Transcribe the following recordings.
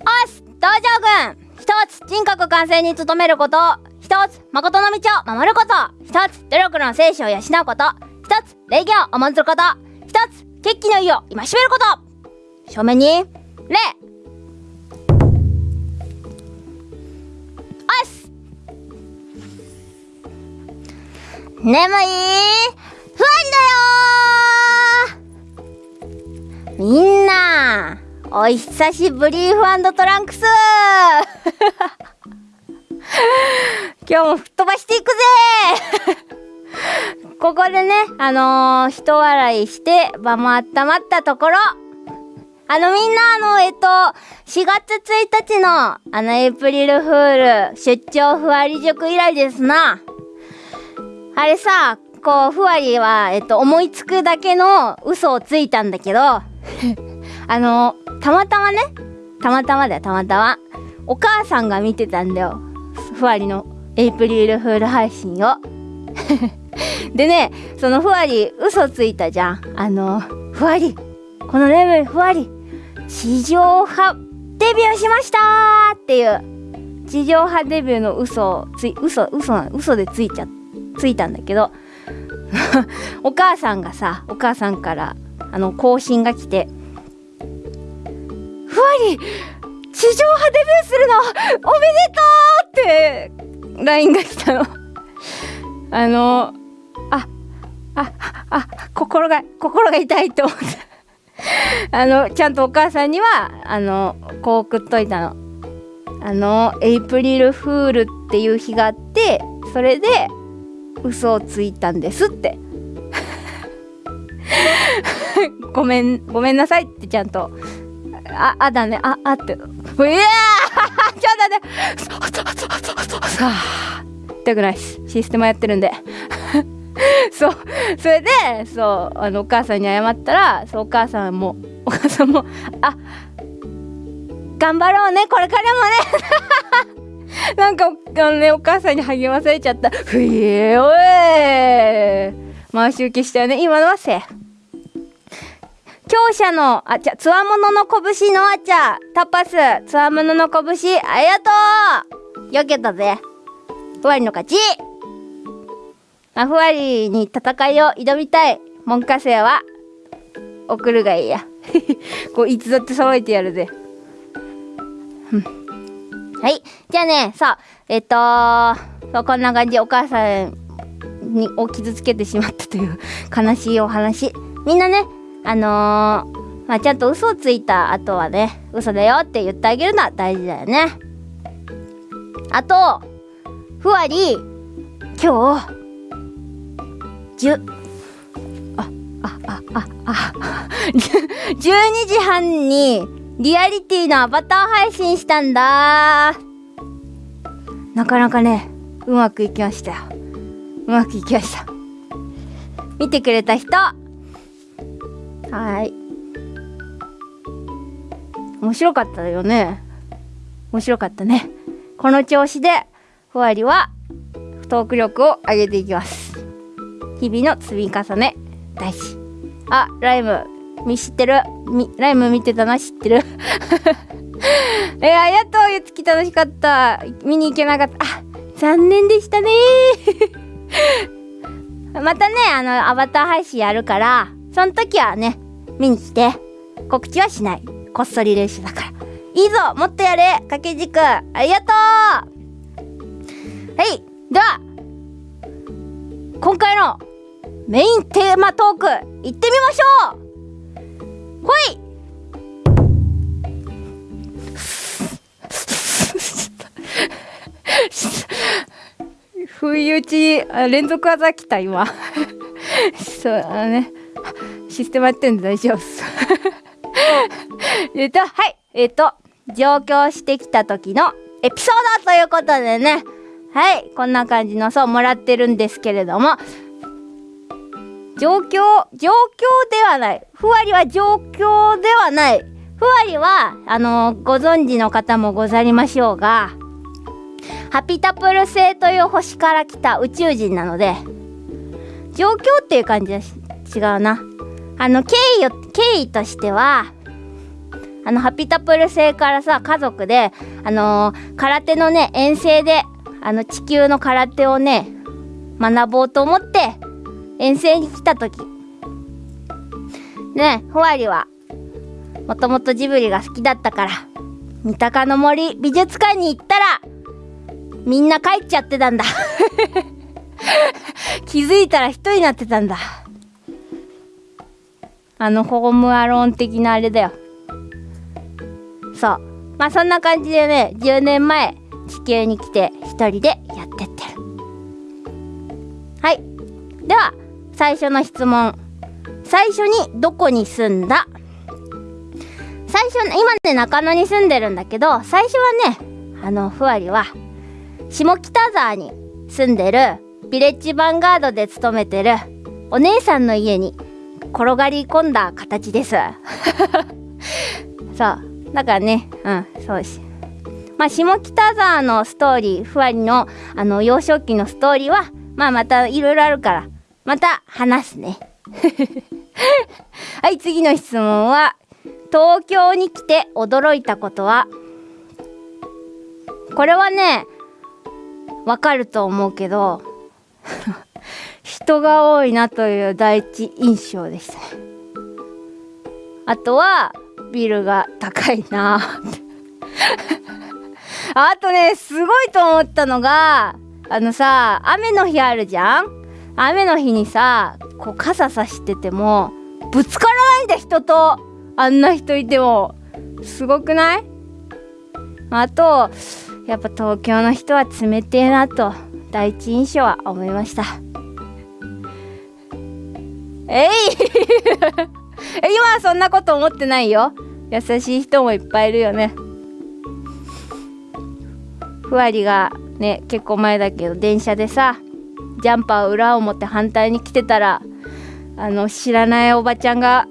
おす道場軍。一つ人格完成に努めること。一つ誠の道を守ること。一つ努力の精神を養うこと。一つ礼儀を重んずること。一つ決起の意を戒めること。正面に礼。おす眠い。不安だよ。みんな。お久しぶりーフトランクス。今日も吹っ飛ばしていくぜ。ここでね、あのー、人笑いして場も温まったところ、あのみんなあの、えっと、4月1日のあのエイプリルフール出張ふわり塾以来ですな。あれさ、こう、ふわりは、えっと、思いつくだけの嘘をついたんだけど、あの、たまたまね、たまたまだよ、たまたま。お母さんが見てたんだよ。ふわりのエイプリルフール配信を。でね、そのふわり嘘ついたじゃん。あの、ふわり、このレベルふわり、地上波デビューしましたっていう、地上波デビューの嘘をつい、嘘、嘘な、嘘でついちゃ、ついたんだけど、お母さんがさ、お母さんから、あの、更新が来て、ふわり、地上波デビューするのおめでとうって LINE が来たの。あのあああ心が心が痛いと思った。あのちゃんとお母さんにはあのこう送っといたの。あのエイプリルフールっていう日があってそれで嘘をついたんですって。ごめんごめんなさいってちゃんとあ、あだね、あ、あって。うわーちょっと待って。さあ、痛くないです。システムやってるんで。そう。それで、そう、あの、お母さんに謝ったら、そう、お母さんも、お母さんも、あ、頑張ろうね、これからもね。なんか、あのね、お母さんに励まされちゃった。ふえおい回し受けしたよね。今のはせい。強者の、あ、じゃ、つわものの拳のあちゃ、タパス、つわものの拳、ありがとうよけたぜ。ふわりの勝ちまあ、ふわりに戦いを挑みたい文科生は、送るがいいや。こう、いつだって騒いでやるぜ。はい。じゃあね、さあ、えっとそう、こんな感じお母さんにを傷つけてしまったという悲しいお話。みんなね、あのー、まあ、ちゃんと嘘をついた後はね、嘘だよって言ってあげるのは大事だよね。あと、ふわり、今日、じゅ、あ、あ、あ、あ、あ、12時半にリアリティのアバター配信したんだなかなかね、うまくいきましたよ。うまくいきました。見てくれた人、はい。面白かったよね。面白かったね。この調子でふわりはトーク力を上げていきます。日々の積み重ね。大事。あライム。み知ってる？みライム見てたな？知ってる？えー、ありがとうゆつき楽しかった。見に行けなかった。あ残念でしたね。またねあのアバター配信やるからその時はね、見に来て、告知はしない。こっそり練習だから。いいぞもっとやれ掛け軸。ありがとう。はいでは、今回のメインテーマトーク、行ってみましょう。ほい。不意打ち連続技来た今。そうあのね。システムやってんで大丈夫っす。えっとはい。えっと上京してきた時のエピソードということでね。はい。こんな感じのそうもらってるんですけれども。状況状況ではない。ふわりは状況ではない。ふわりはあのご存知の方もござりましょうがハピタプル星という星から来た宇宙人なので状況っていう感じだし違うな。あの経緯を経緯としてはあのハピタプル星からさ家族であのー空手のね遠征であの地球の空手をね学ぼうと思って遠征に来た時。ねふわりはもともとジブリが好きだったから三鷹の森美術館に行ったらみんな帰っちゃってたんだ。気づいたら一人になってたんだ。あのホームアローン的なあれだよ。そう。まあそんな感じでね10年前地球に来て一人でやってってる。はい。では最初の質問。最初にどこに住んだ？最初今ね中野に住んでるんだけど最初はねあのふわりは下北沢に住んでるビレッジヴァンガードで勤めてるお姉さんの家に転がり込んだ形です。そう。だからねうんそうし。まあ下北沢のストーリーふわりのあの幼少期のストーリーはまあまたいろいろあるからまた話すね。はい次の質問は東京に来て驚いたことは？これはねわかると思うけど人が多いなという第一印象でした。ねあとはビルが高いな。あとねすごいと思ったのがあのさ雨の日あるじゃん？雨の日にさこう傘さしててもぶつからないんだ人と。あんな人いても。すごくない？あとやっぱ東京の人は冷てえなと第一印象は思いました。えい。今はそんなこと思ってないよ。優しい人もいっぱいいるよね。ふわりがね結構前だけど電車でさジャンパー裏を持って反対に来てたらあの知らないおばちゃんが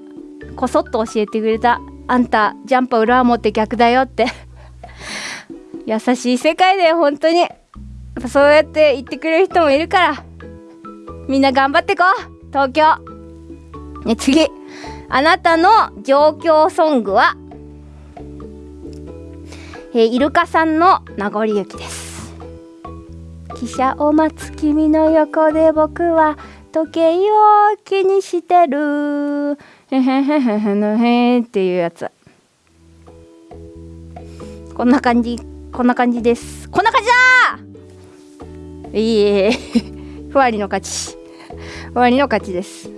こそっと教えてくれた「あんたジャンパー裏を持って逆だよ」って。優しい世界だよ本当に。そうやって言ってくれる人もいるから。みんな頑張ってこう。東京。ね次。あなたの上京ソングはえーイルカさんの名残雪です。汽車を待つ君の横で僕は時計を気にしてる。へへへへへのへっていうやつこんな感じこんな感じですこんな感じだいえふわりの勝ちふわりの勝ちです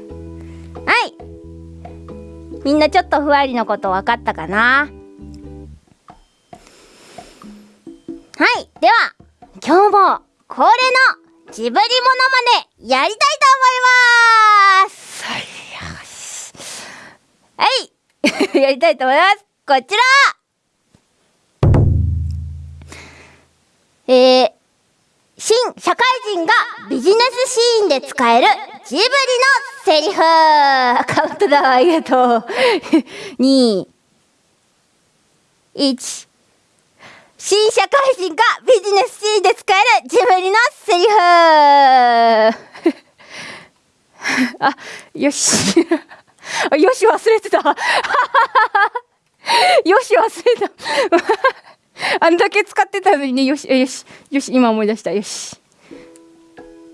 みんなちょっとふわりのこと分かったかな？はい。では今日も恒例のジブリモノマネやりたいと思います。はい やりたいと思います。こちら。えー、新社会人がビジネスシーンで使えるジブリのセリフ。カウントダウンありがとう。2 1新社会人がビジネスシーンで使えるジブリのセリフ。あよし。よし忘れてた。よし忘れた。あんだけ使ってたのにね。よしよしよし今思い出した。よし。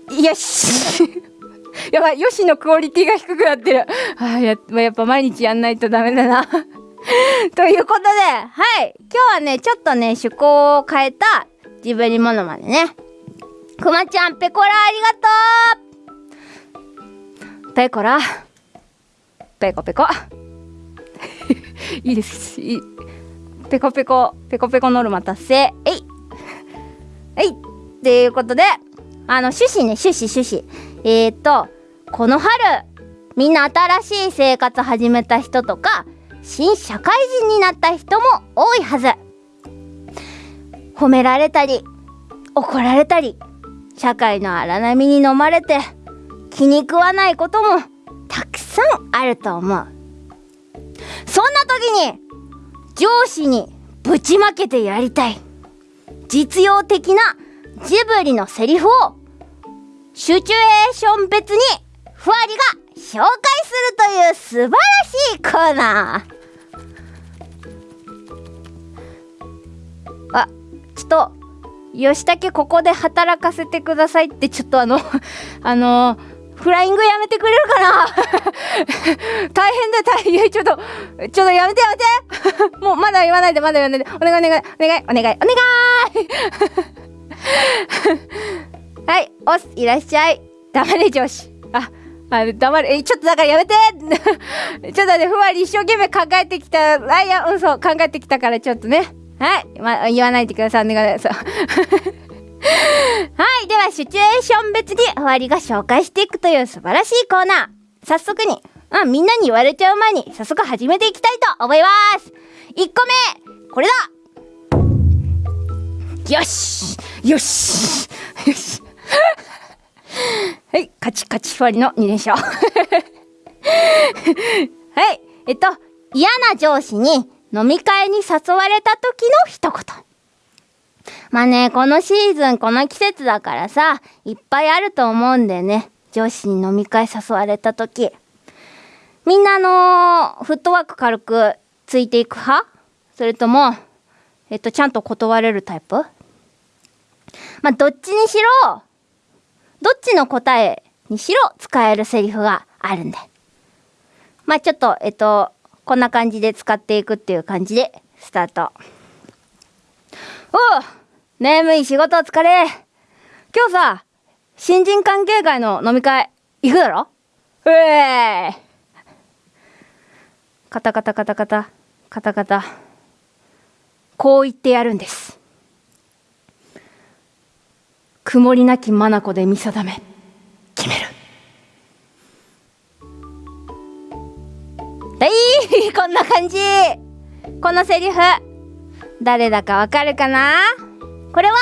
よし。やばいよしのクオリティが低くなってる。あややっぱ毎日やんないとダメだな。ということではい。今日はねちょっとね趣向を変えたジブリモノマネね。くまちゃんペコラありがとう。ペコラ。ペコペコ。いいです。いい。ペコペコペコペコノルマ達成。えい。えい。っていうことであの趣旨ね趣旨趣旨。えー、っとこの春みんな新しい生活始めた人とか新社会人になった人も多いはず。褒められたり怒られたり社会の荒波に飲まれて気に食わないこともたくさんあると思う。そんな時に上司にぶちまけてやりたい。実用的なジブリのセリフをシチュエーション別にふわりが紹介するという素晴らしいコーナー。あちょっと吉武ここで働かせてくださいってちょっとあの あのフライングやめてくれるかな？大変だ大変。ちょっとちょっとやめてやめて。もうまだ言わないでまだ言わないで。お願いお願いお願いお願いお願い。はいおすいらっしゃい。黙れ上司。ああ黙れえちょっとだからやめて。ちょっとねふわり一生懸命考えてきた。あいやうんそう考えてきたからちょっとね。はい、まあ、言わないでください。お願い。そうはいではシチュエーション別にふわりが紹介していくという素晴らしいコーナー。早速にあみんなに言われちゃう前に早速始めていきたいと思います。1個目これだ。よし。よし。よし。はい、カチカチファリの2連勝。はい、えっと、嫌な上司に飲み会に誘われた時の一言。まあね、このシーズン、この季節だからさ、いっぱいあると思うんだよね。上司に飲み会誘われた時。みんなの、フットワーク軽くついていく派？それとも、えっと、ちゃんと断れるタイプ？まあ、どっちにしろ、どっちの答えにしろ使えるセリフがあるんで。まあちょっと、えっと、こんな感じで使っていくっていう感じで、スタート。おう眠い仕事疲れ。今日さ、新人関係会の飲み会、行くだろ？うえーカタカタカタカタ、カタカタ。こう言ってやるんです。曇りなき眼で見定め決める。はいこんな感じ。このセリフ。誰だかわかるかな？これは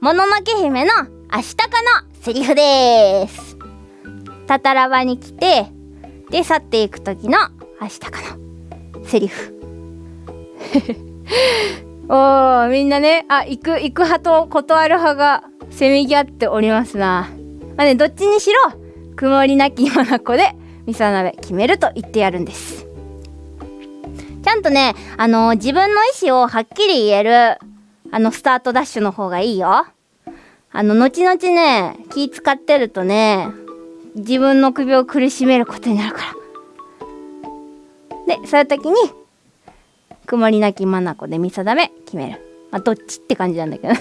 もののけ姫のアシタカのセリフですタタラバに来てで去っていく時のアシタカのセリフ おーみんなねあ行く行く派と断る派がせめぎ合っておりますな。まあね、どっちにしろ、曇りなき眼で、味噌鍋決めると言ってやるんです。ちゃんとね、あのー、自分の意思をはっきり言える、あの、スタートダッシュの方がいいよ。あの、後々ね、気使ってるとね、自分の首を苦しめることになるから。で、そういう時に、曇りなき眼で味噌鍋決める。まあ、どっちって感じなんだけど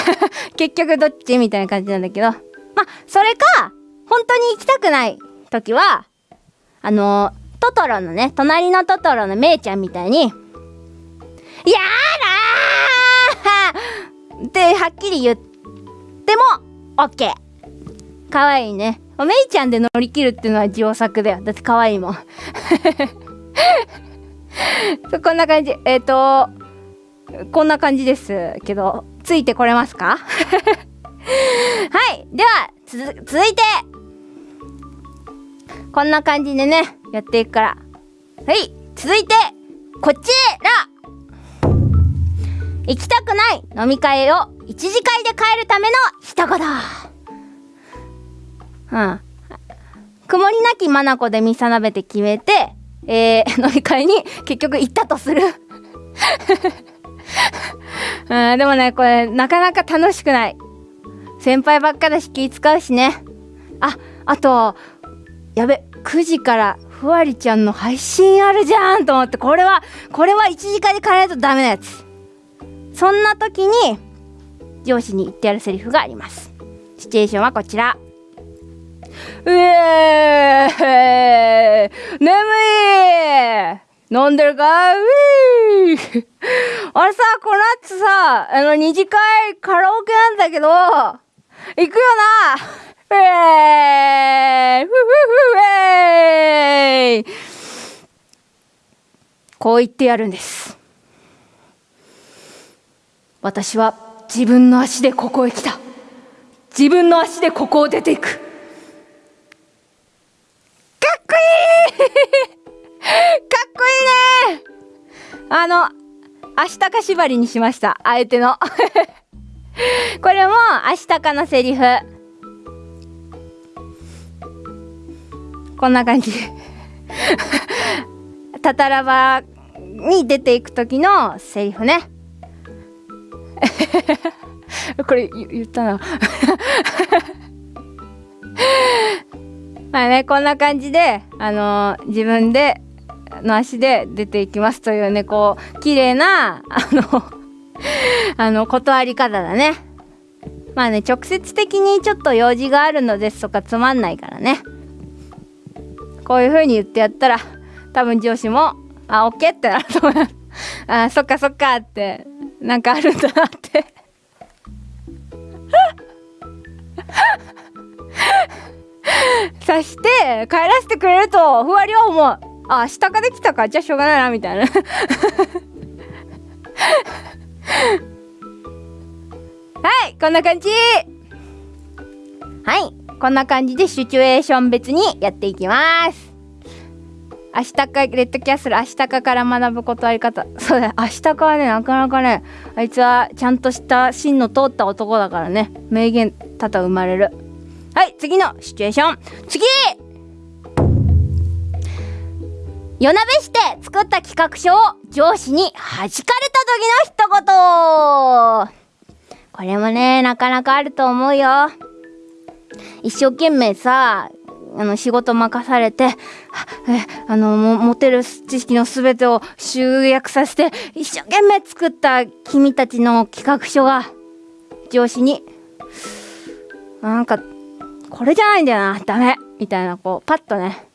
結局どっちみたいな感じなんだけど。まあ、それか、本当に行きたくない時は、あのー、トトロのね、隣のトトロのメイちゃんみたいに、やだーってはっきり言っても、オッケー。かわいいね。メイちゃんで乗り切るっていうのは上作だよ。だって可愛いいもん。こんな感じ。えっ、ー、と、こんな感じですけど、ついてこれますか？はい。では、続いて、こんな感じでね、やっていくから。はい。続いて、こちら行きたくない飲み会を一次会で帰るための一言。うん。曇りなき眼で見定めて決めて、えー、飲み会に結局行ったとする うん、でもね、これ、なかなか楽しくない。先輩ばっかだし気使うしね。あ、あと、やべ、9時からふわりちゃんの配信あるじゃんと思って、これは、これは1時間で変えないとダメなやつ。そんな時に、上司に言ってやるセリフがあります。シチュエーションはこちら。うえー眠い飲んでるかうー あれさ、この後さ、あの、二次会カラオケなんだけど、行くよなふえふふふえこう言ってやるんです。私は自分の足でここへ来た。自分の足でここを出ていく。かっこいいかっこいいねあの、明日か縛りにしました。あえての。これも明日かのセリフ。こんな感じ。タタラバに出ていく時のセリフね。これ言ったな まあねこんな感じであのー、自分での足で出ていきますというねこう綺麗なあのあの断り方だねまあね直接的にちょっと用事があるのですとかつまんないからねこういう風に言ってやったら多分上司もあオッケーってなると思いますあそっかそっかってなんかあるんだなって。さして帰らせてくれるとふわりは思う。あ明日ができたか。じゃあしょうがないなみたいな。はいこんな感じ。はい。こんな感じでシチュエーション別にやっていきます。明日かレッドキャッスル明日かから学ぶことあり方。そうだ明日かはねなかなかねあいつはちゃんとした芯の通った男だからね。名言多々生まれる。はい次のシチュエーション。次！夜なべして作った企画書を上司に弾かれた時の一言。これもねなかなかあると思うよ。一生懸命さあの仕事任されてあの持てる知識の全てを集約させて一生懸命作った君たちの企画書が上司になんかこれじゃないんだよなダメみたいなこうパッとね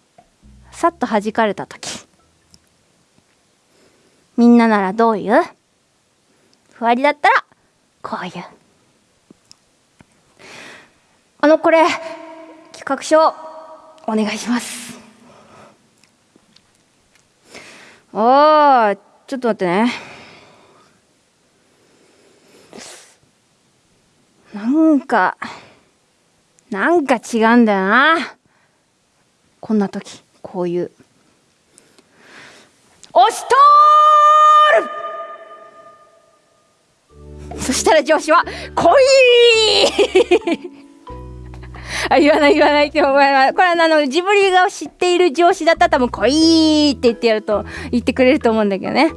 さっと弾かれた時。みんなならどういう？ふわりだったらこういう。あのこれ企画書お願いしますおーちょっと待ってねなんかなんか違うんだよなこんな時こういう。押し通るそしたら上司は「来い!あ言わない言わないって思いますこれはあのジブリが知っている上司だったら多分「来い!」って言ってやると言ってくれると思うんだけどね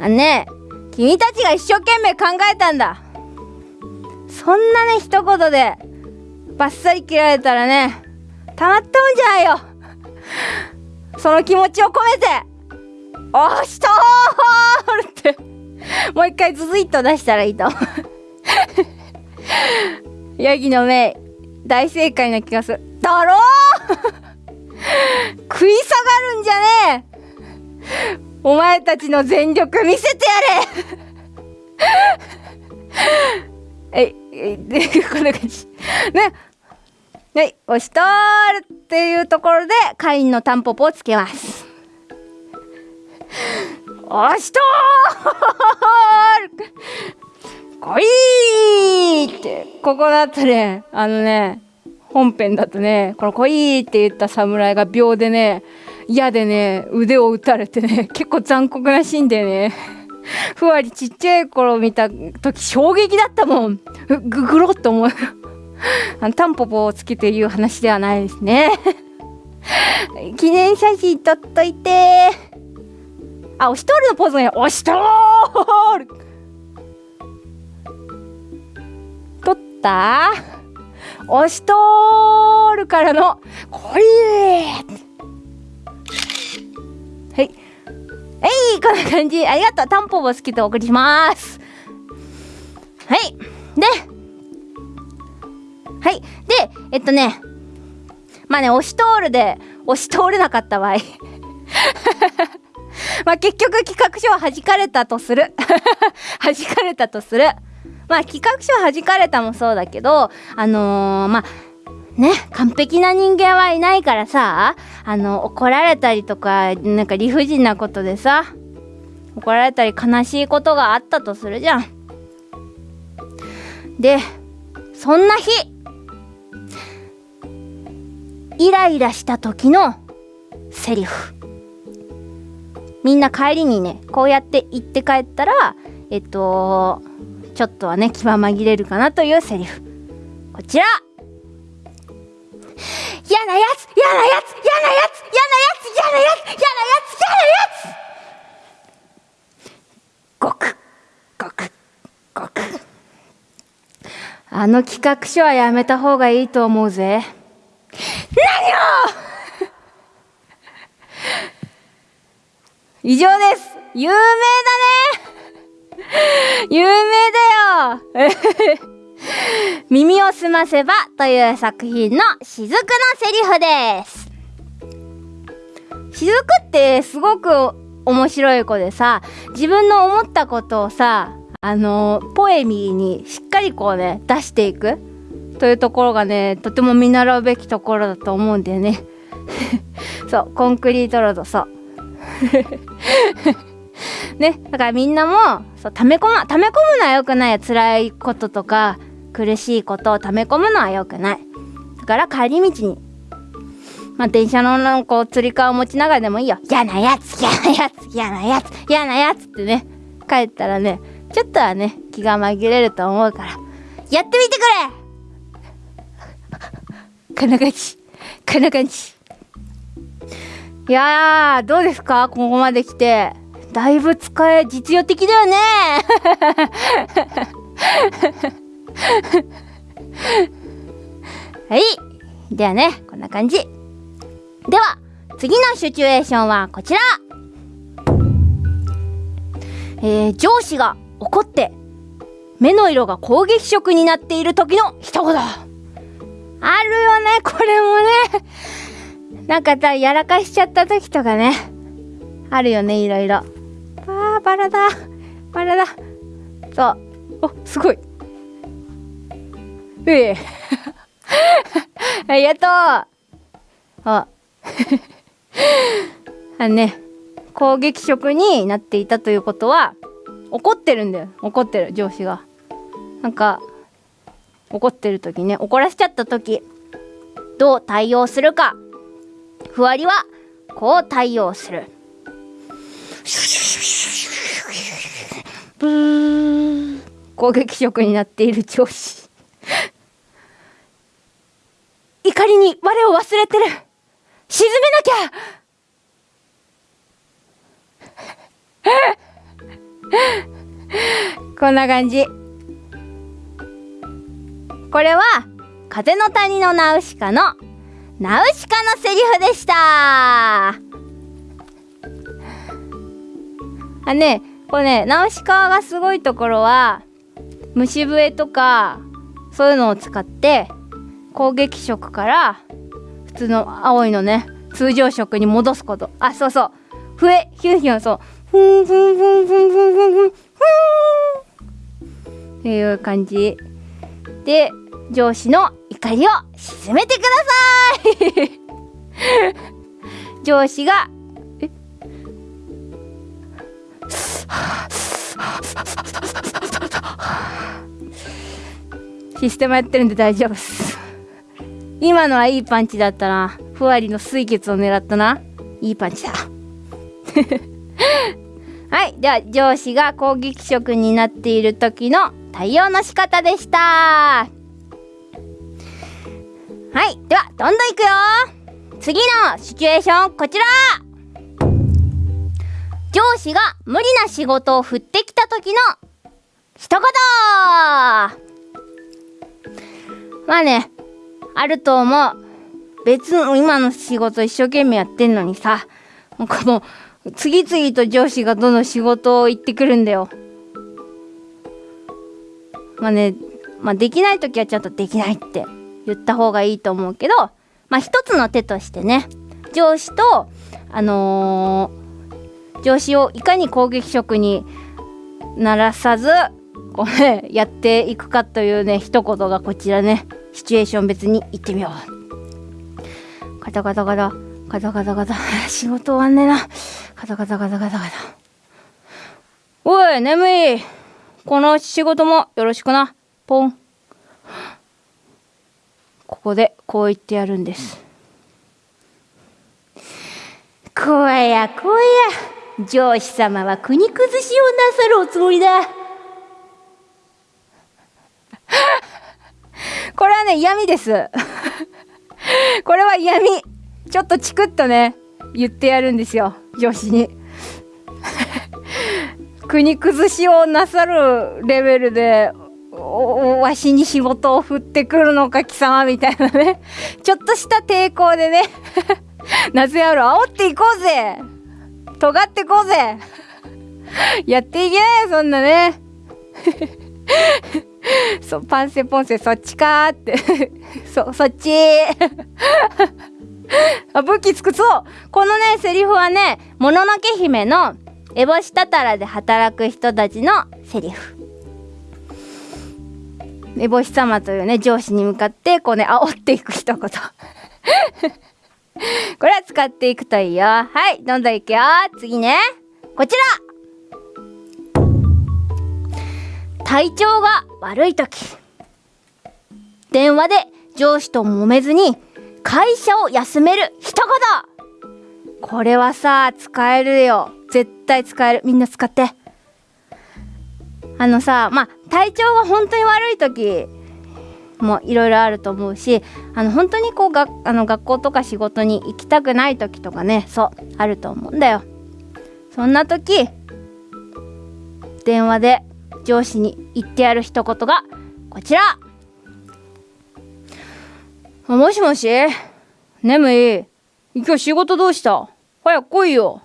あね君たちが一生懸命考えたんだそんなね一言でバッサリ切られたらねたまったもんじゃないよその気持ちを込めて「押しとー!」ってもう一回ズズイッと出したらいいと ヤギの目大正解な気がする。だろ？食い下がるんじゃねえ。お前たちの全力見せてやれ。ええ こんな感じ。ね？はい、押し通るっていうところで、カインのタンポポをつけます。押し通る！来いって、ここだとね、あのね、本編だとね、この来いって言った侍が秒でね、矢でね、腕を打たれてね、結構残酷なシーンでね、ふわりちっちゃい頃見た時衝撃だったもん。ぐぐろっと思う。あのタンポポをつけて言う話ではないですね。記念写真撮っといて。あ押し通るのポーズね。押し通る。った？押し通るからのこれ。はい。はいこんな感じ。ありがとう。タンポポ好きとお送りします。はい。で。はい。でえっとね。まあね押し通るで押し通れなかった場合。まあ結局企画書は弾かれたとする。弾かれたとする。まあ企画書は弾かれたもそうだけどあのー、まあね完璧な人間はいないからさあの怒られたりとかなんか理不尽なことでさ怒られたり悲しいことがあったとするじゃん。でそんな日イライラした時のセリフみんな帰りにねこうやって言って帰ったらえっとちょっとはね気は紛れるかなというセリフ。こちら。嫌なやつ嫌なやつ嫌なやつ嫌なやつ嫌なやつ嫌なやつ嫌なやつ。ごくごく。あの企画書はやめた方がいいと思うぜ。何を！以上です。有名だね。有名だよ。耳をすませばという作品の雫のセリフです。雫ってすごく面白い子でさ自分の思ったことをさあのポエミーにしっかりこうね出していくというところがねとても見習うべきところだと思うんだよね。そうコンクリートロードそう。ねだからみんなもそう溜め込ま溜め込むのは良くない辛いこととか苦しいことを溜め込むのは良くないだから帰り道にまあ、電車のなんかつり革を持ちながらでもいいよ。嫌なやつ、嫌なやつ、嫌なやつ、嫌なやつってね、帰ったらね、ちょっとはね、気が紛れると思うから、やってみてくれこんな感じ。こんな感じ。いやー、どうですか？ここまで来て。だいぶ使え、実用的だよね。はい。ではね、こんな感じ。では、次のシチュエーションはこちら。えー、上司が怒って目の色が攻撃色になっている時の一言。あるよねこれもね。なんかさやらかしちゃった時とかね。あるよねいろいろ。あバラだ。バラだ。そう。おすごい。うえ。ありがとう。あ。あのね攻撃色になっていたということは怒ってるんだよ。怒ってる上司が。なんか怒ってる時ね怒らせちゃった時どう対応するか。ふわりはこう対応する。ブー攻撃色になっている上司。怒りに我を忘れてる。沈めなきゃ。こんな感じ。これは風の谷のナウシカのナウシカのセリフでした。あねこれねナウシカがすごいところは虫笛とかそういうのを使って攻撃色から普通の青いのね通常色に戻すこと。あそうそう。笛ヒュンヒュンそう。ふんふんふんふんふんふんふんふん。っていう感じ。で上司の怒りを鎮めてください。上司がシステムやってるんで大丈夫です。今のはいいパンチだったな。ふわりの水血を狙ったな。いいパンチだ。はい。では上司が攻撃色になっている時の対応の仕方でした。はい。ではどんどんいくよ。次のシチュエーションこちら。上司が無理な仕事を振ってきた時の一言。まあねあると思う。別の今の仕事一生懸命やってんのにさなんかもう次々と上司がどの仕事を言ってくるんだよ。まあねまあできない時はちゃんとできないって言った方がいいと思うけどまあ一つの手としてね上司とあのー、上司をいかに攻撃色にならさずこうねやっていくかというね一言がこちらねシチュエーション別に行ってみよう。カタカタカタカタカタカタ。仕事終わんねえな。カタカタカタカタカタ。おい眠い。この仕事もよろしくな。ポン。ここでこう言ってやるんです。こやこや。上司様は国崩しをなさるおつもりだ。これはね嫌味です。これは嫌味ちょっとチクッとね言ってやるんですよ上司に。国崩しをなさるレベルでわしに仕事を振ってくるのか貴様みたいなね。ちょっとした抵抗でね。夏野郎煽っていこうぜ。尖ってこうぜ。やっていけそんなね。そうパンセポンセそっちかーって。そそっち。あ武器つくそうこのねセリフはねもののけ姫の烏帽子たたらで働く人たちのセリフ。烏帽子様というね上司に向かってこうね煽っていく一言。これは使っていくといいよ。はいどんどんいくよ。次ね。こちら。体調が悪い時。電話で上司と揉めずに会社を休める一言。これはさ使えるよ。絶対使える。みんな使って。あのさまあ体調が本当に悪い時もいろいろあると思うしあの本当にこうがあの学校とか仕事に行きたくない時とかねそうあると思うんだよ。そんな時電話で上司に言ってやる一言がこちら。もしもし？眠い。今日仕事どうした？早く来いよ。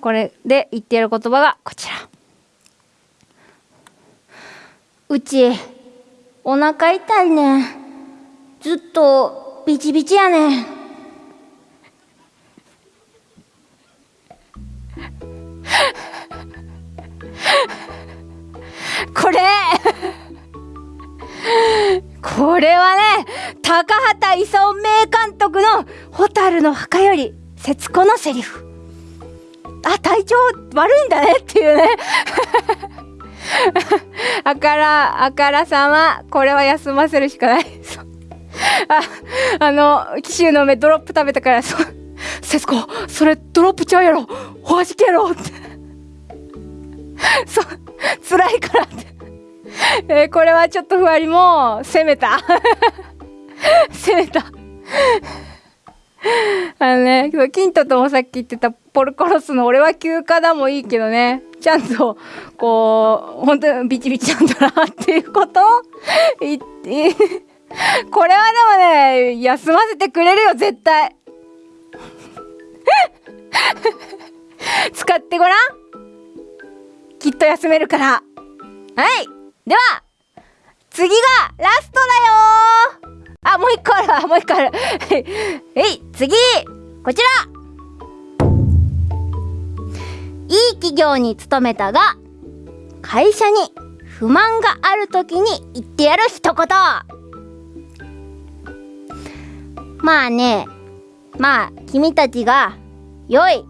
これで言ってやる言葉がこちら。うちお腹痛いね。ずっとビチビチやね。これこれはね高畑勲名監督の「蛍の墓」より節子のセリフ。あ体調悪いんだねっていうね。あからあからさまこれは休ませるしかない。ああの紀州の目ドロップ食べたからそう節子それドロップちゃうやろ。おはじけやろ。って。そう辛いからって。えー、これはちょっとふわりも攻めた。攻めた。あのねキントともさっき言ってたポルコロスの俺は休暇だもいいけどね。ちゃんとこう本当にビチビチなんだなっていうこと言ってこれはでもね休ませてくれるよ絶対。使ってごらん。きっと休めるから。はい。では次がラストだよ。あもう一個あるもう一個ある。えい。次こちら。いい企業に勤めたが会社に不満がある時に言ってやる一言。まあねまあ君たちが良い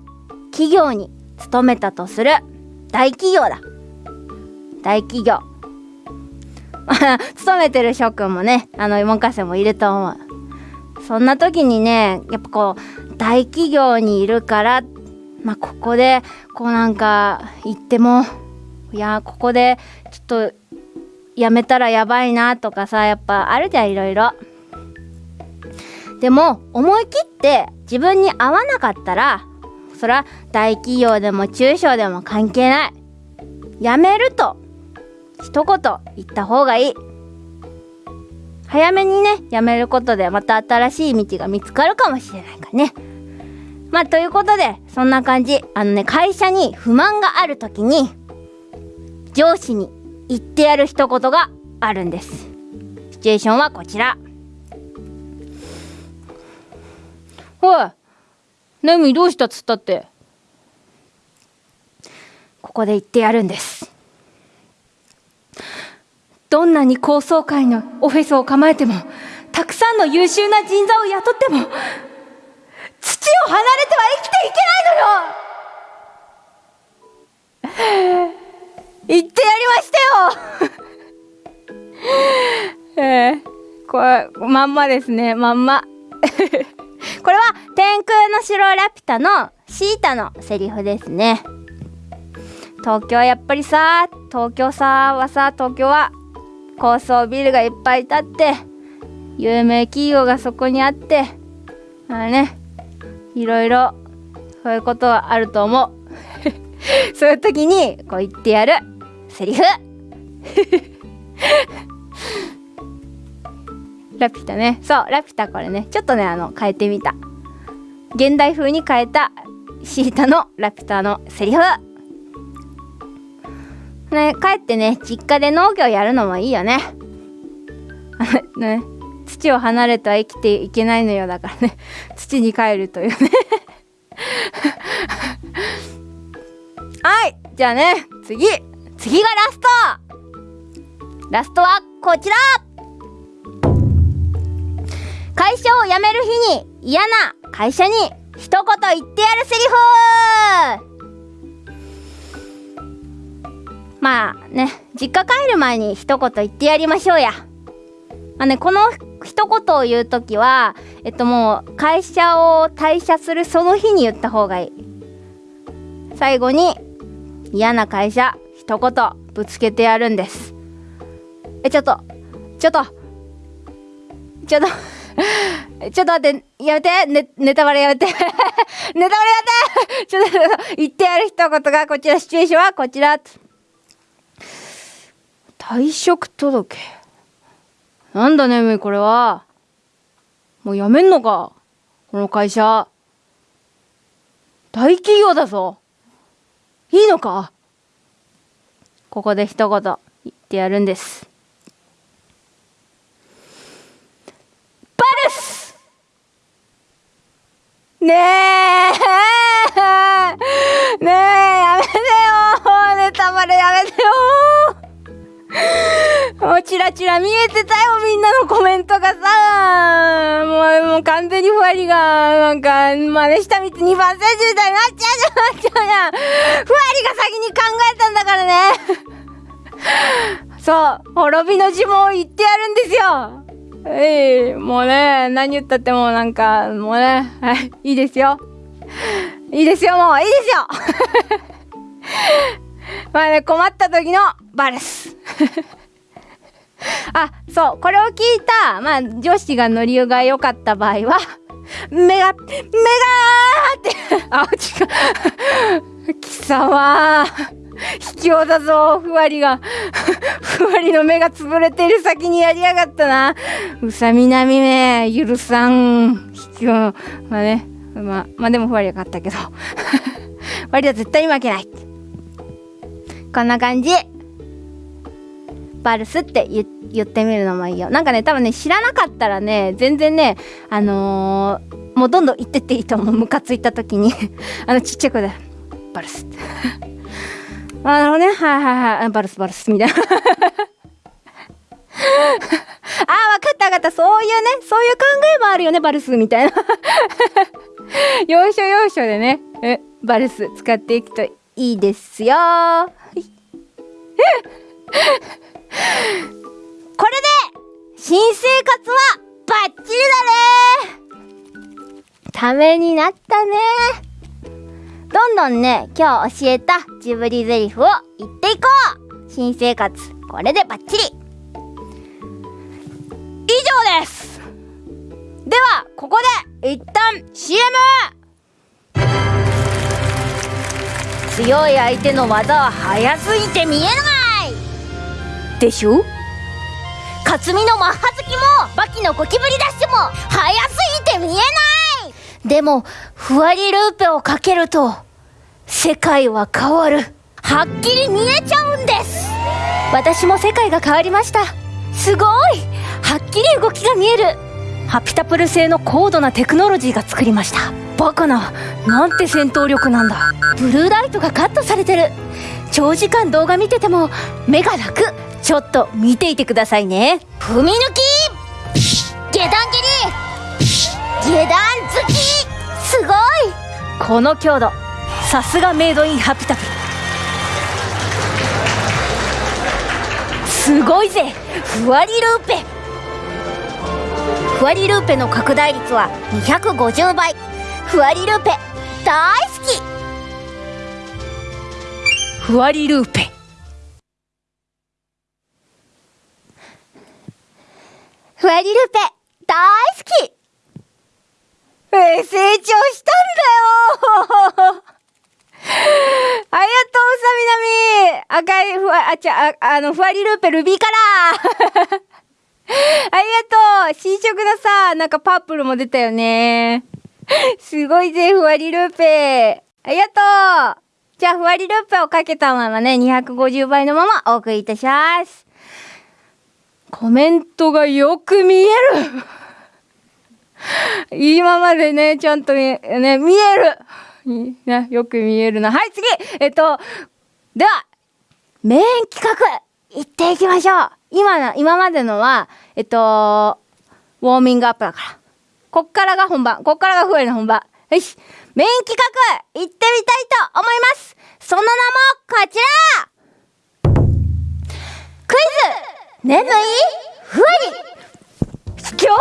企業に勤めたとする。大企業だ。大企業。勤めてる諸君もねあの門下生もいると思う。そんな時にねやっぱこう大企業にいるからまあここでこうなんか言ってもいやここでちょっとやめたらやばいなとかさやっぱあるじゃんいろいろ。でも思い切って自分に合わなかったらそら大企業でも中小でも関係ない。やめると一言言った方がいい。早めにねやめることでまた新しい道が見つかるかもしれないからね。まあということでそんな感じ。あのね会社に不満がある時に上司に言ってやる一言があるんです。シチュエーションはこちら。おいネミどうしたっつったって？ここで言ってやるんです。どんなに高層階のオフィスを構えてもたくさんの優秀な人材を雇っても土を離れては生きていけないのよ。言ってやりましたよ。えー、これまんまですね。まんま。これは天空の城ラピュタのシータのセリフですね。東京やっぱりさ東京さはさ東京は高層ビルがいっぱい建って有名企業がそこにあってあねいろいろそういうことはあると思う。そういう時にこう言ってやる。セリフ。ラピュタね。そうラピュタこれね。ちょっとねあの変えてみた。現代風に変えたシータのラピュタのセリフ。ね帰ってね実家で農業やるのもいいよね。ね。土を離れては生きていけないのよ。だからね。土に帰るというね。はい。じゃあね。次。次がラスト。ラストはこちら。会社を辞める日に嫌な会社に一言言ってやるセリフ。まあね。実家帰る前に一言言ってやりましょうや。まあねこの一言を言う時はえっともう会社を退社するその日に言った方がいい最後に嫌な会社一言ぶつけてやるんですえちょっとちょっとちょっと ちょっと待って、やめて、ね、ネタバレやめて。ネタバレやめて ちょっと、言ってやる一言が、こちら、シチュエーションはこちら。退職届。なんだね、むこれは。もう辞めんのかこの会社。大企業だぞ。いいのかここで一言言ってやるんです。バルスねえねえやめてよネタバレやめてよチラチラ見えてたよみんなのコメントがさもうもう完全にふわりがなんか真似したみつ2番選手みたいになっちゃうじゃんなっちゃうじゃんふわりが先に考えたんだからねそう滅びの呪文を言ってやるんですよえい、もうね、何言ったってもうなんか、もうね、はい、いいですよ。いいですよ、もう、いいですよ まあね、困った時のバレス。あ、そう、これを聞いた、まあ、女子がノリが良かった場合は、目が、目がーって、あ、違う。貴様卑怯だぞ、ふわりが。ふわりの目が潰れてる先にやりやがったな。うさみなみめ、許さん。卑怯。まあね。まあ、まあでもふわりは勝ったけど。ふわりは絶対に負けない。こんな感じ。バルスって言ってみるのもいいよ。なんかね、多分ね、知らなかったらね、全然ね、あのー、もうどんどん言ってっていいと思う。ムカついた時に あのちっちゃい子で、バルスって。あのね、はいはいはい、バルスバルスみたいな。あ、わかったわかった。そういうね、そういう考えもあるよね、バルスみたいな。要所要所でね、え、バルス使っていくといいですよ。これで、新生活はバッチリだねためになったねどんどんね、今日教えたジブリゼリフを言っていこう。新生活、これでバッチリ。以上です。では、ここで一旦 CM! 強い相手の技は速すぎて見えない。でしょ？克実のマッハ好きもバキのゴキブリダッシュも速すぎて見えないでも、ふわりルーペをかけると、世界は変わる。はっきり見えちゃうんです私も世界が変わりました。すごいはっきり動きが見えるハピタプル製の高度なテクノロジーが作りました。バカな、なんて戦闘力なんだ。ブルーライトがカットされてる。長時間動画見てても目が楽。ちょっと見ていてくださいね。踏み抜き下段蹴り下段突き。すごい。この強度。さすがメイドインハピタプすごいぜ。ふわりルーペ。ふわりルーペの拡大率は250倍。ふわりルーペ。大好き。ふわりルーペ。ふわりルーペ大好き。え成長したんだよ。ありがとう、さみなみ。赤いふわ、あ、ちゃ、ああの、ふわりルーペルビーカラー。ありがとう。新色のさ、なんかパープルも出たよね。すごいぜ、ふわりルーペ。ありがとう。じゃあ、ふわりルーペをかけたままね、250倍のままお送りいたします。コメントがよく見える 今までね、ちゃんとね、見えるね、よく見えるな。はい、次えっと、では、メイン企画、行っていきましょう今の、今までのは、えっと、ウォーミングアップだから。こっからが本番。こっからがフエの本番。よし。メイン企画、行ってみたいと思います。その名も、こちら。クイズ。眠い？ふわり今日も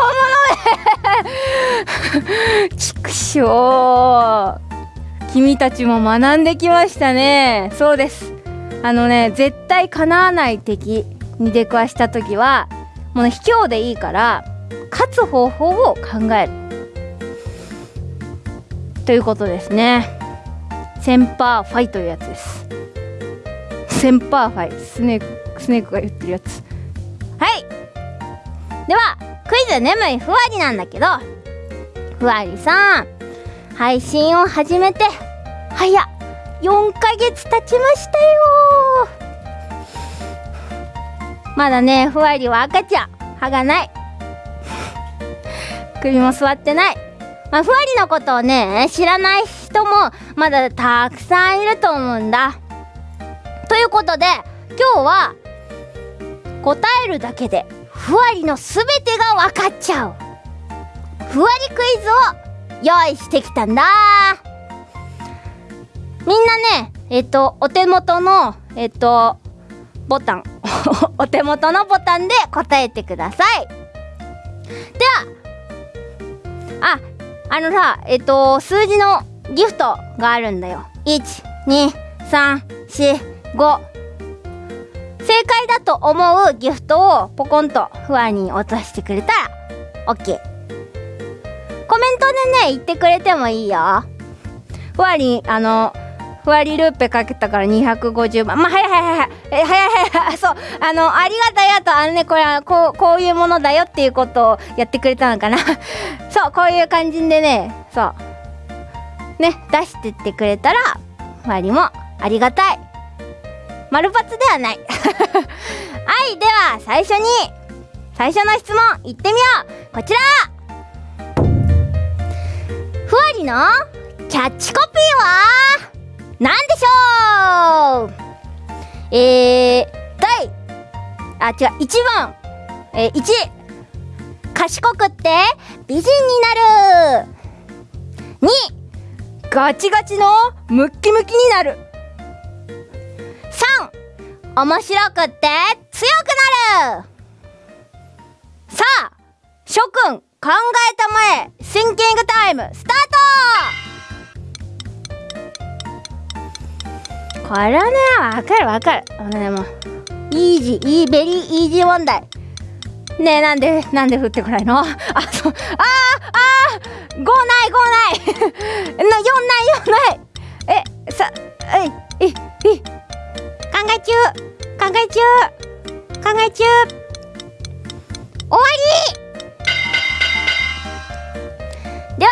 のちくしょう。君たちも学んできましたね。そうです。あのね絶対叶わない敵に出くわした時はもうね卑怯でいいから勝つ方法を考える。ということですね。 Semper Fi というやつです。 Semper Fi。スネークスネークが言ってるやつ。はい。ではクイズ眠いふわりなんだけどふわりさん配信を始めて早っ。4ヶ月経ちましたよ。まだねふわりは赤ちゃん歯がない。首も座ってない。まあ、ふわりのことをね知らない人もまだたくさんいると思うんだ。ということで今日は答えるだけでふわりの全てが分かっちゃう。ふわりクイズを用意してきたんだ。みんなね、えっと、お手元の、えっと、ボタン、お手元のボタンで答えてください。では、あ、あのさ、えっと、数字のギフトがあるんだよ。1、2、3、4、5。正解だと思うギフトをポコンとフワに落としてくれたら OK。コメントでね、言ってくれてもいいよ。ふわり、あの、ふわりルーペかけたから250万。まあ、はいはいはいはい。え、はいはいはい。そう。あの、ありがたいやと、あのね、これはこう、こういうものだよっていうことをやってくれたのかな。そう、こういう感じでね、そう。ね、出してってくれたら、ふわりもありがたい。丸抜ではない。はい、では、最初に、最初の質問、いってみようこちらふわりのキャッチコピーは？なんでしょう？えー、第、あ、違う、1番、えー、1、賢くって美人になる。2、ガチガチのムッキムキになる。3、面白くって強くなる。さあ、諸君、考えたまえ、シンキングタイム、スタート。これね、わかるわかる。あのね、もう、イージー、イーベリーイージー問題。ねえ、なんで、なんで降ってこないの？あ、そう、あー、あー、5ない、5ない。4ない、4ない。え、さ、えい、い、い、考え中、考え中、考え中。終わりでは、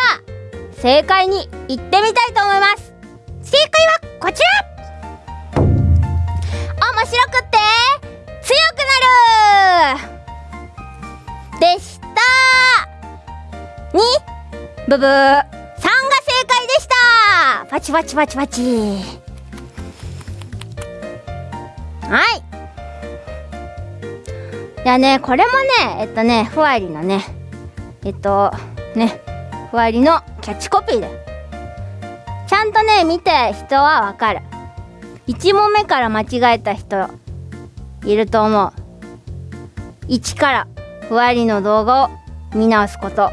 正解に行ってみたいと思います。正解はこちら面白くて？強くなる！でした！にブブー。3が正解でした！パチパチパチパチ。はい。いやねこれもねえっとねふわりのねえっとねふわりのキャッチコピーで。ちゃんとね見て人はわかる。1問目から間違えた人いると思う。1からふわりの動画を見直すこと。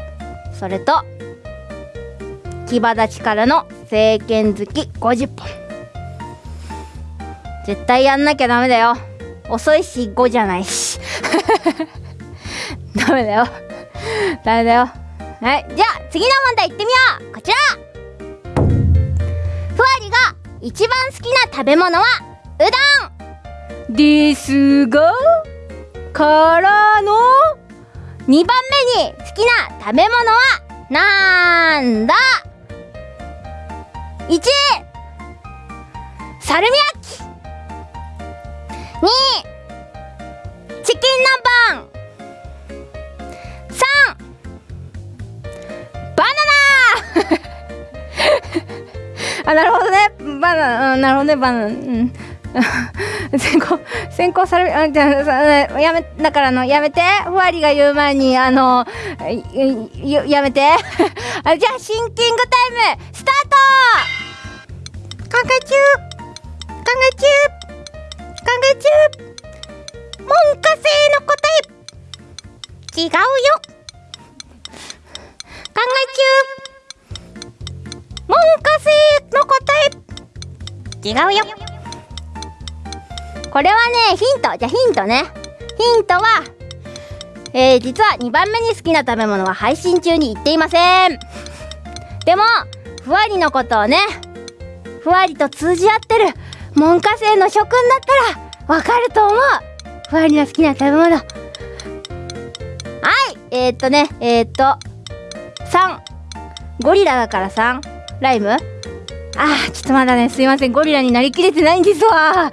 それと牙立ちからの政権好き50本。絶対やんなきゃダメだよ。遅いし5じゃないし。ダメだよ。ダメだよ。はいじゃあ次の問題いってみよう。こちら。ふわりが一番好きな食べ物はうどん。ですがからの2番目に好きな食べ物はなんだ ?1 サルミアッキ2チキン南蛮。3バナナ。あなるほどね。バナナ、うん、なるほどねバナナ。うん。先行先行されるあじゃあやめだからのやめて。ふわりが言う前にあのやめて。あじゃあシンキングタイムスタート。考え中。考え中。考え中。文科生の答え。違うよ。考え中。文科生の答え。違うよ。これはねヒント。じゃヒントね。ヒントはえー、実は2番目に好きな食べ物は配信中に言っていません。でもふわりのことをねふわりと通じ合ってる門下生の諸君だったらわかると思う。ふわりの好きな食べ物。はい。えー、っとね。えー、っと3ゴリラだから3ライム？あー、ちょっとまだね、すいません。ゴリラになりきれてないんですわ。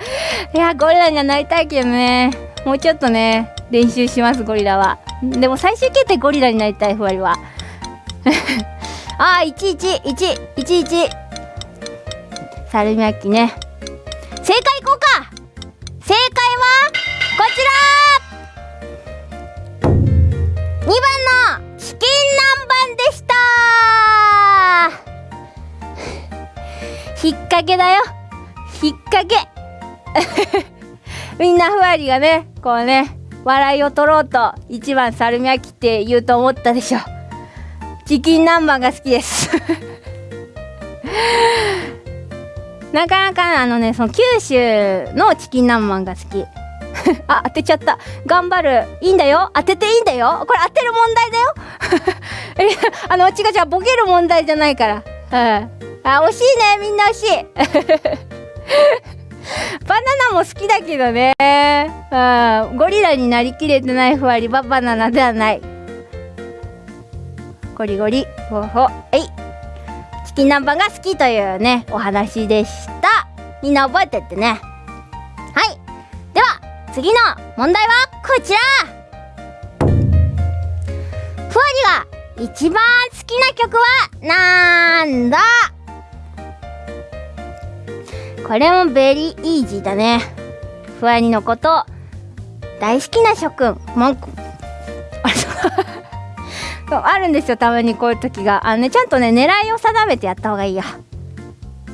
いや、ゴリラにはなりたいけどね。もうちょっとね、練習します、ゴリラは。でも最終決定ゴリラになりたい、ふわりは。あー、11、1、11。サルミアッキね。正解引っ掛けだよ。引っ掛け。みんなふわりがねこうね笑いを取ろうと一番サルミアキって言うと思ったでしょ。チキン南蛮が好きです。なかなかあのねその九州のチキン南蛮が好き。あ当てちゃった。頑張る。いいんだよ。当てていいんだよ。これ当てる問題だよ。あの違う違う。ボケる問題じゃないから。うんあ、惜しいね。みんな惜しい。バナナも好きだけどね。うん。ゴリラになりきれてないふわりはバナナではない。ゴリゴリ。ほほ。えい。チキン南蛮が好きというね、お話でした。みんな覚えてってね。はい。では、次の問題はこちらふわりが一番好きな曲はなんだ？これもベリーイージーだね。ふわりのこと大好きな諸君。文句。あるんですよたまにこういう時が。あのねちゃんとね狙いを定めてやった方がいいよ。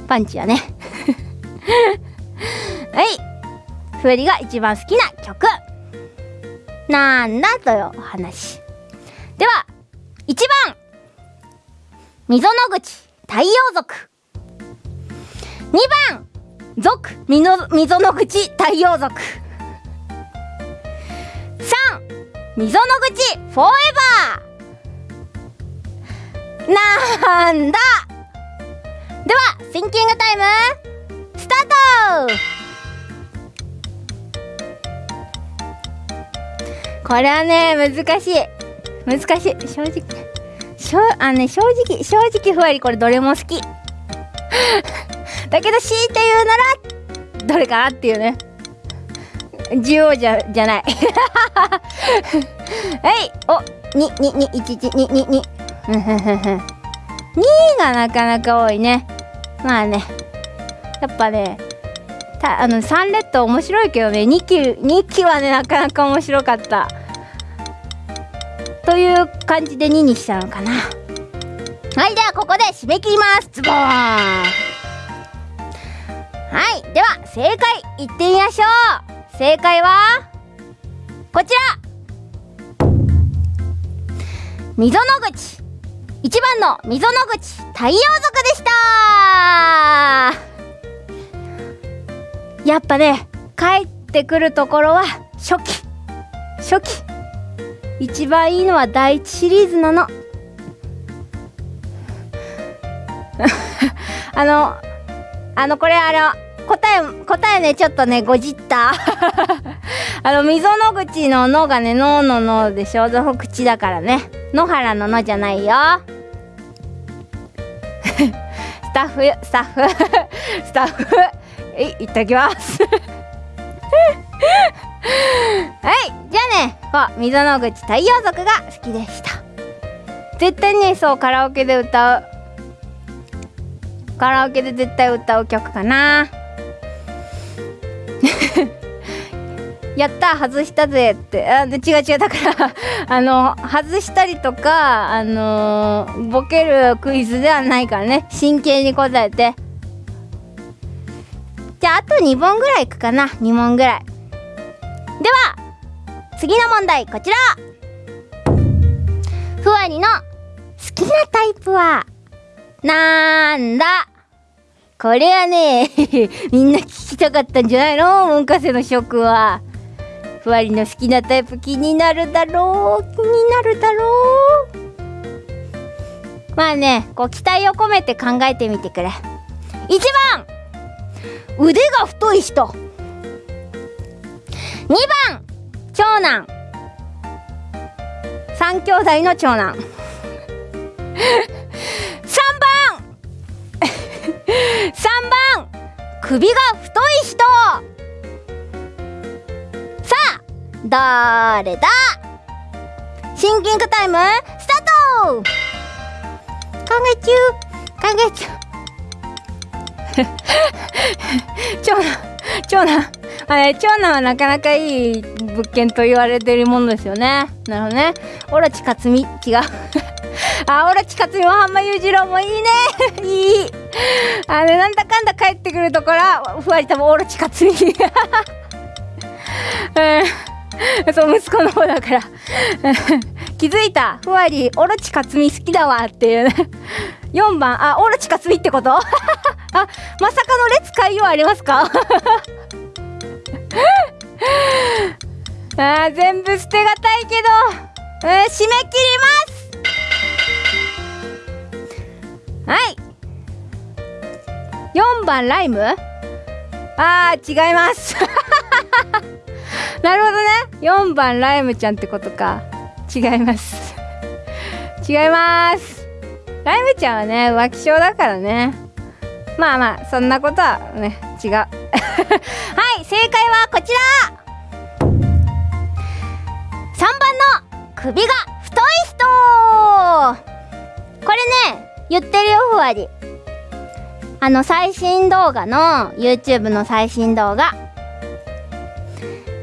パンチはね。はい。ふわりが一番好きな曲。なんだというお話。では1番。溝の口太陽族。2番。族みの溝の口太陽族。3溝の口フォーエバーなんだ。ではシンキングタイムスタート。これはね難しい。難しい。正直。しょあのね正直正直ふわりこれどれも好き。だけど強いて言うならどれかなっていうね。需要じゃじゃない。はいおににに1 1 2 2 2 2がなかなか多いね。まあね。やっぱねたあの3レッド面白いけどね。2期2期はねなかなか面白かった。という感じで2にしたのかな。はいではここで締め切ります。ズボーン。はいでは正解いってみましょう。正解はこちら。溝の口。1番の溝の口太陽族でした。やっぱね帰ってくるところは初期。初期。一番いいのは第一シリーズなの。あのあのこれあの答え答えねちょっとねごじった。あの溝の口の「の」がね「の」の「の」でしょ。その口だからね。野原の「の」じゃないよ。スタッフスタッフスタッフえいいただきます。はいじゃあねこう溝の口太陽族が好きでした。絶対ねそうカラオケで歌うカラオケで絶対歌う曲かな。やった外したぜって。あ違う違うだから あの外したりとかあのー、ボケるクイズではないからね。真剣に答えて。じゃああと2問ぐらいいくかな。2問ぐらい。では次の問題こちら。ふわりの好きなタイプはなんだ？これはね みんな聞きたかったんじゃないの？文化生の諸君は。ふわりの好きなタイプ気になるだろう？気になるだろう？まあねこう期待を込めて考えてみてくれ。1番腕が太い人。2番長男。3兄弟の長男。3番。3番首が太い人。さあ誰だ？シンキングタイムスタート。考え中。考え中。長男。長男。あれ長男はなかなかいい物件と言われてるものですよね。なるほどね。オロチ克実違う。あオロチ克実も浜裕次郎もいいね。いい。あれなんだかんだ帰ってくるところふわり多分オロチ克実 うん。そう息子の方だから。気づいた。ふわりオロチ克実好きだわっていうね。4番。あオロチ克実ってこと？あまさかの列海洋ありますか？あ全部捨てがたいけど、うん、締め切ります。はい。4番ライム？あー違います。なるほどね。4番ライムちゃんってことか。違います。違います。ライムちゃんはね浮気症だからね。まあまあそんなことはね違う。はい正解はこちら。3番の首が太い人。これね言ってるよふわり。あの最新動画の YouTube の最新動画。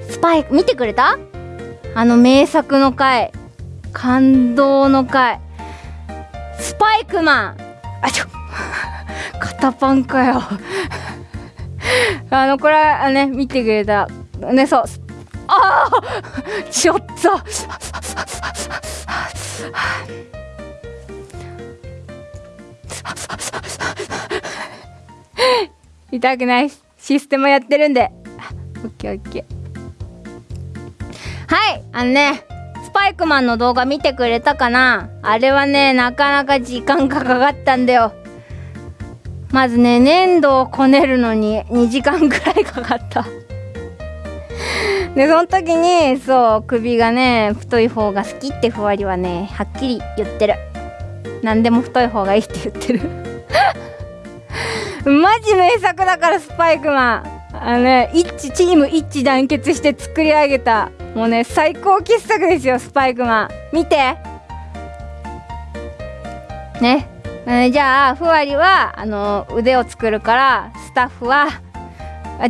スパイ見てくれた？あの名作の回。感動の回。パイクマン。あちょ。肩パンかよ。あのこれはね見てくれた。ねそう。ああちょっと。痛くないシステムやってるんで。オッケーオッケー。はいあのねパイクマンの動画見てくれたかな？あれはねなかなか時間がかかったんだよ。まずね粘土をこねるのに2時間ぐらいかかった。でその時にそう首がね太い方が好きってふわりはねはっきり言ってる。何でも太い方がいいって言ってる。マジ名作だからスパイクマン。あのね一致チーム一致団結して作り上げたもうね最高傑作ですよスパイクマン。見て。ね。えじゃあふわりはあの腕を作るからスタッフは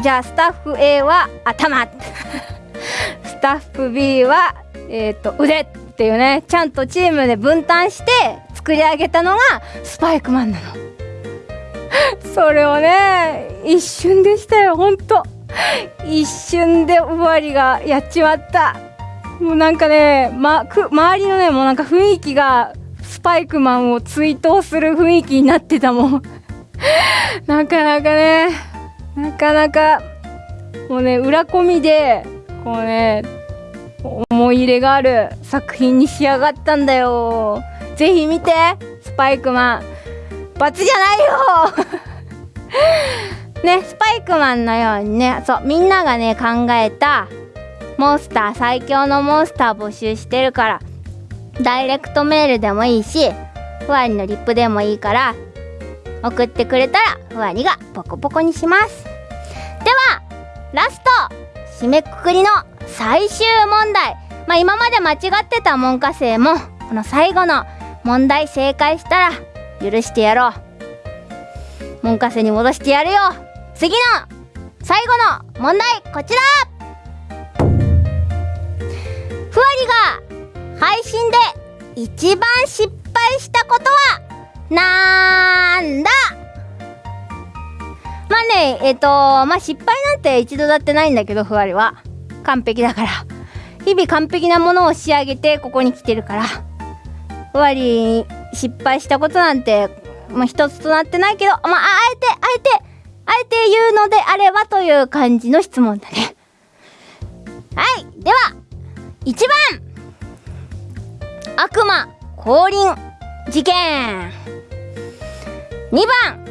じゃあスタッフ A は頭。スタッフ B は、えーと、腕っていうね。ちゃんとチームで分担して作り上げたのがスパイクマンなの。それをね一瞬でしたよほんと一瞬でふわりがやっちまった。もうなんかね、ま、く周りのねもうなんか雰囲気がスパイクマンを追悼する雰囲気になってたもん。なかなかねなかなかもうね裏込みでこうね思い入れがある作品に仕上がったんだよ。ぜひ見てスパイクマン。罰じゃないよ。ねスパイクマンのようにねそうみんながね考えたモンスター最強のモンスター募集してるからダイレクトメールでもいいしふわりのリップでもいいから送ってくれたらふわりがポコポコにします。ではラスト締めくくりの最終問題。まあ今まで間違ってた門下生もこの最後の問題正解したら許してやろう。門下生に戻してやるよ。次の最後の問題こちら。ふわりが配信で一番失敗したことはなんだ？まあねえっ、とまあ失敗なんて一度だってないんだけどふわりは。完璧だから。日々完璧なものを仕上げてここに来てるから。ふわり失敗したことなんてまあ一つとなってないけどまああえてあえてあえて言うのであればという感じの質問だね。はいでは1番。悪魔降臨事件。2番。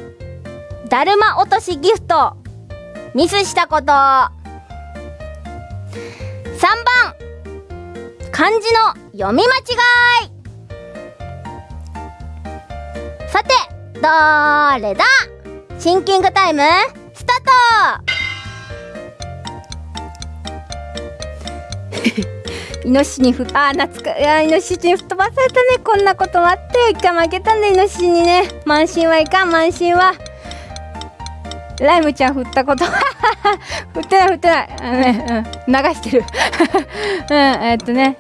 だるま落としギフト。ミスしたこと。3番。漢字の読み間違い。さてどれだ？シンキングタイムスタート！イノシシにふあ懐かいやイノシシに吹っ飛ばされたね。こんなこともあって一回負けたんだ。イノシシにね。慢心はいかん。慢心は。ライムちゃん振ったこと。振ってない振ってない。あのね、うん、流してる。うんえっとね。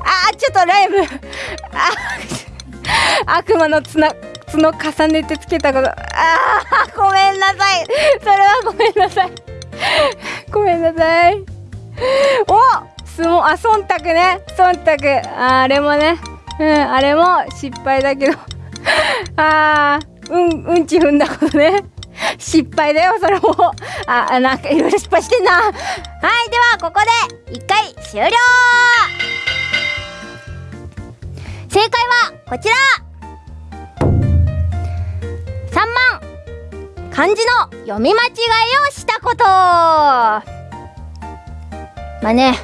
あーちょっとライム。あ悪魔の綱角重ねてつけたこと。あーごめんなさい。それはごめんなさい。ごめんなさい。お相撲あ忖度ね。忖度。ああれもね。うんあれも失敗だけど。あーうんうんち踏んだことね。失敗だよそれも。ああなんかいろいろ失敗してんな。はいではここで一回終了。正解はこちら。3番漢字の読み間違いをしたこと。まあね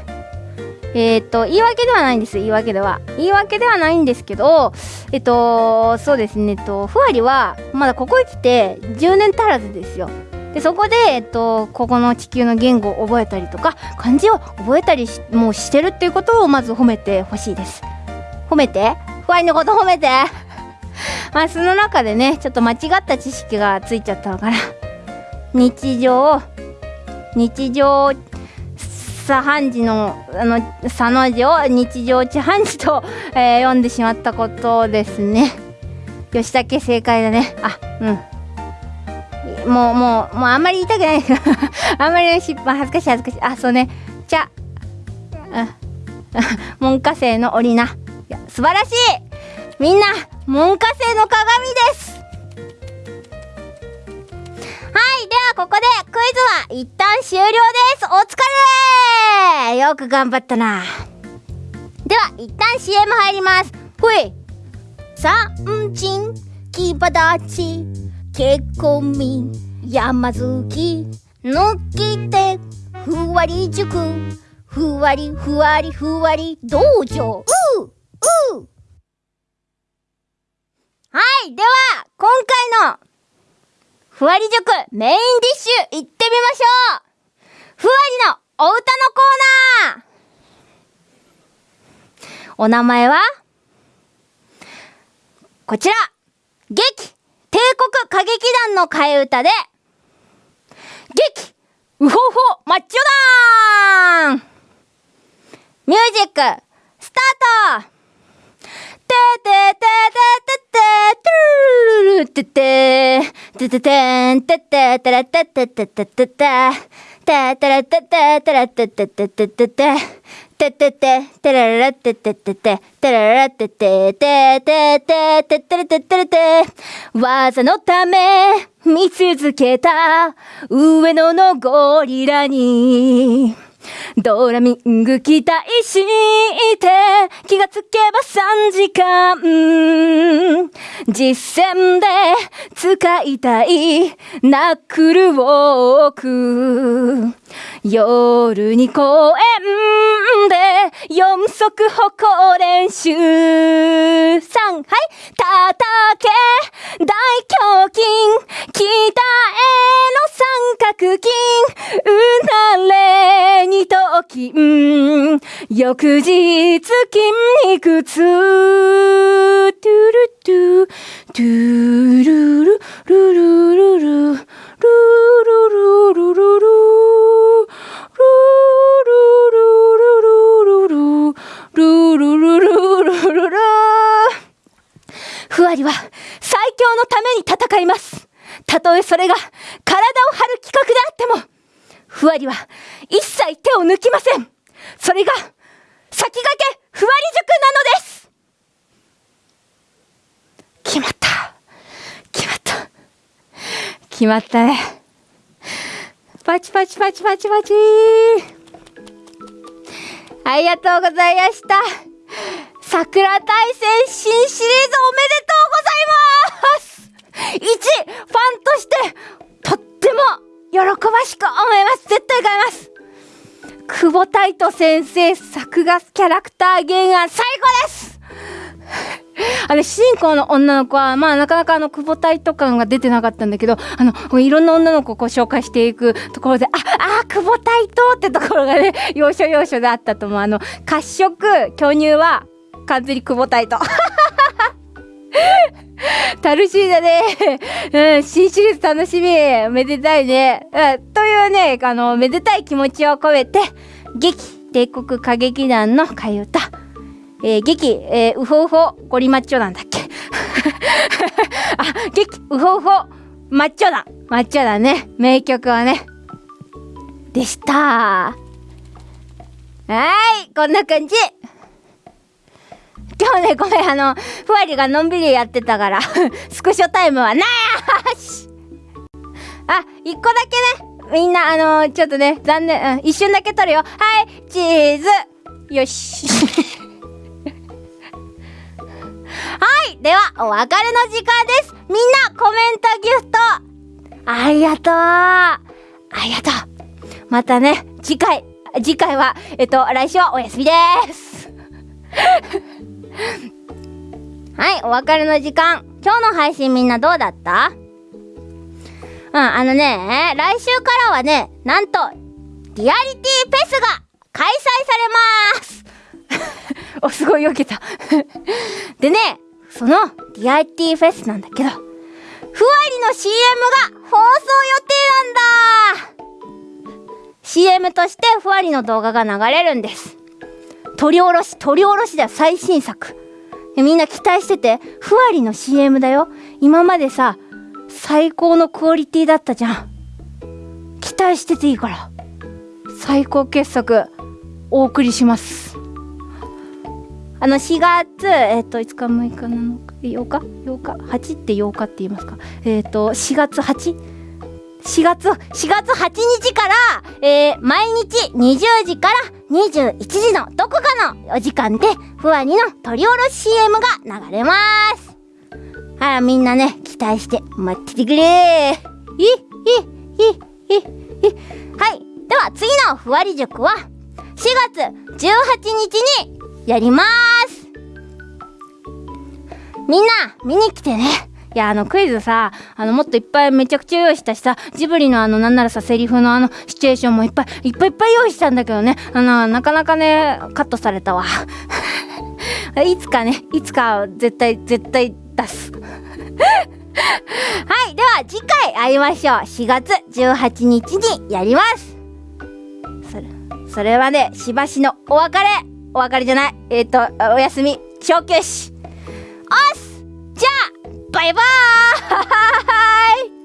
えっ、と言い訳ではないんです言い訳では。言い訳ではないんですけどえっとそうですねえっとふわりはまだここへ来て10年足らずですよ。でそこで、えっと、ここの地球の言語を覚えたりとか漢字を覚えたりしもうしてるっていうことをまず褒めてほしいです。褒めて？ふわりのこと褒めて。まあその中でねちょっと間違った知識がついちゃったかな日常日常茶飯事のあの佐の字を日常茶飯事と、えー読んでしまったことですね。吉武正解だね。あうん。もうもうもうあんまり言いたくない。あんまりね失敗恥ずかしい恥ずかしい。あそうね。茶。あ 門下生の折りな。いや素晴らしい。みんな門下生の鏡です。はいではここでクイズは一旦終了です。お疲れ!よく頑張ったな。では一旦 CM 入ります。ほい。三鎮木場立ち。結婚民山月抜き手ふわり塾。ふわりふわりふわり道場。うううはい。では今回のふわり塾メインディッシュ行ってみましょう。ふわりのお歌のコーナーお名前はこちら劇帝国歌劇団の替え歌で劇ウホホマッチョダーン。ミュージックスタートててててててててててててんてててれててててててててれてててれててててててててててれれてててててれれてててててててれててれて技のため見続けた上野のゴリラにドラミング期待して気がつけば3時間。実践で使いたいナックルウォーク。夜に公園で四足歩行練習。3はい。叩け。大胸筋。北への三角筋。うなれににと金、翌日筋肉痛、トゥルトゥ、トゥルル、ルルルル、ルルルルルルル、ルルルルルルル、ルルルルルルル、ふわりは最強のために戦います。たとえそれが体を張る企画であってもふわりは一切手を抜きません。それが先駆けふわり塾なのです。決まった。決まった。決まったね。パチパチパチパチパチ。ありがとうございました。桜大戦新シリーズおめでとうございます。一ファンとしてとっても喜ばしく思います絶対買います久保太斗先生作画キャラクター原案最高です あの、主人公の女の子は、まあ、なかなかあの、久保太斗感が出てなかったんだけど、あの、いろんな女の子をこう紹介していくところで、あ、あ、久保太斗ってところがね、要所要所であったと思う。あの、褐色、巨乳は、完全に久保太斗。楽しみだね。うん、新シリーズ楽しみ。めでたいね。うん、というね、あの、めでたい気持ちを込めて、劇、帝国歌劇団の替え歌、えー、劇、えー、ウホウホゴリマッチョなんだっけ？あ、劇、ウホウホマッチョだ。マッチョだね。名曲はね。でした。はい、こんな感じ。今日ね、ごめん、あの、ふわりがのんびりやってたから スクショタイムはなしあ、一個だけね、みんな、あのー、ちょっとね、残念、うん、一瞬だけ撮るよ。はい、チーズよし。はい、では、お別れの時間です。みんな、コメントギフト、ありがとう。ありがとう。またね、次回、次回は、えっと、来週はお休みです。はい、お別れの時間。今日の配信みんなどうだった？うん、あのね、来週からはね、なんと、リアリティフェスが開催されます お、すごい避けた でね、そのリアリティフェスなんだけど、ふわりの CM が放送予定なんだ !CM としてふわりの動画が流れるんです。取り下ろし、取り下ろしだよ、最新作。みんな期待してて、ふわりの CM だよ。今までさ、最高のクオリティだったじゃん。期待してていいから。最高傑作、お送りします。あの、4月、えっ、ー、と、5日、6日、7日、8日 ?8 日 ?8 って8日って言いますか？えっ、ー、と、4月 8? 4月、4月8日から、えー、毎日20時から21時のどこかのお時間で、ふわりの取り下ろし CM が流れます。はい、みんなね、期待して待っててくれー。い、い、い、い、い、はい。では、次のふわり塾は、4月18日にやります。みんな、見に来てね。いや、あの、クイズさ、あの、もっといっぱいめちゃくちゃ用意したしさ、ジブリのあの、なんならさ、セリフのあの、シチュエーションもいっぱい、いっぱいいっぱい用意したんだけどね、あの、なかなかね、カットされたわ。いつかね、いつか絶対、絶対出す。はい、では次回会いましょう。4月18日にやります。それ、それはね、しばしのお別れ。お別れじゃない。えっ、ー、と、おやすみ。小休止。おっすじゃあ拜拜。